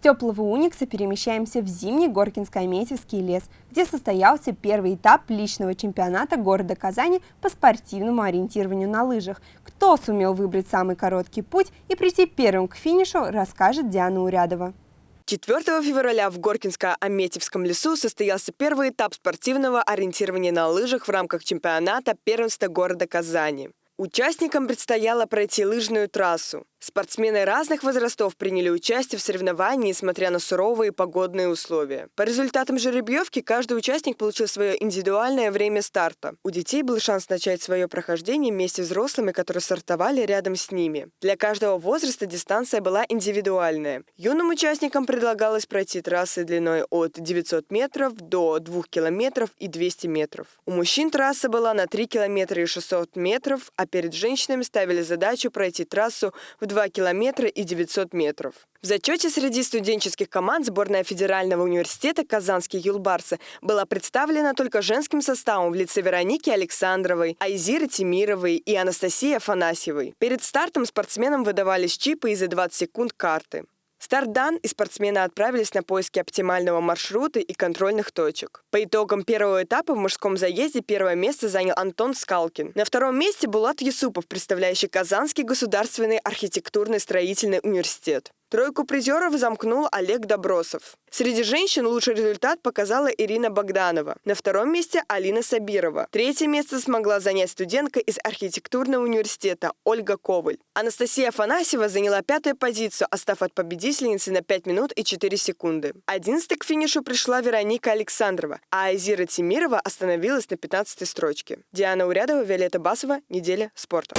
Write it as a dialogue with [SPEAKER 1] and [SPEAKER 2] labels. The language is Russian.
[SPEAKER 1] теплого Уникса перемещаемся в зимний Горкинско-Аметьевский лес, где состоялся первый этап личного чемпионата города Казани по спортивному ориентированию на лыжах. Кто сумел выбрать самый короткий путь и прийти первым к финишу, расскажет Диана Урядова.
[SPEAKER 2] 4 февраля в Горкинско-Аметьевском лесу состоялся первый этап спортивного ориентирования на лыжах в рамках чемпионата первенства города Казани. Участникам предстояло пройти лыжную трассу. Спортсмены разных возрастов приняли участие в соревновании, несмотря на суровые погодные условия. По результатам жеребьевки каждый участник получил свое индивидуальное время старта. У детей был шанс начать свое прохождение вместе с взрослыми, которые стартовали рядом с ними. Для каждого возраста дистанция была индивидуальная. Юным участникам предлагалось пройти трассы длиной от 900 метров до 2 километров и 200 метров. У мужчин трасса была на 3 километра и 600 метров, а перед женщинами ставили задачу пройти трассу в 2 километра и 900 метров. В зачете среди студенческих команд сборная Федерального университета «Казанские юлбарсы» была представлена только женским составом в лице Вероники Александровой, Айзиры Тимировой и Анастасии Афанасьевой. Перед стартом спортсменам выдавались чипы и за 20 секунд карты. Старт дан, и спортсмены отправились на поиски оптимального маршрута и контрольных точек. По итогам первого этапа в мужском заезде первое место занял Антон Скалкин. На втором месте Булат Юсупов, представляющий Казанский государственный архитектурный строительный университет. Тройку призеров замкнул Олег Добросов. Среди женщин лучший результат показала Ирина Богданова. На втором месте Алина Сабирова. Третье место смогла занять студентка из архитектурного университета Ольга Коваль. Анастасия Афанасьева заняла пятую позицию, остав от победительницы на 5 минут и 4 секунды. Одиннадцатой к финишу пришла Вероника Александрова, а Айзира Тимирова остановилась на 15 строчке. Диана Урядова, Виолетта Басова. Неделя спорта.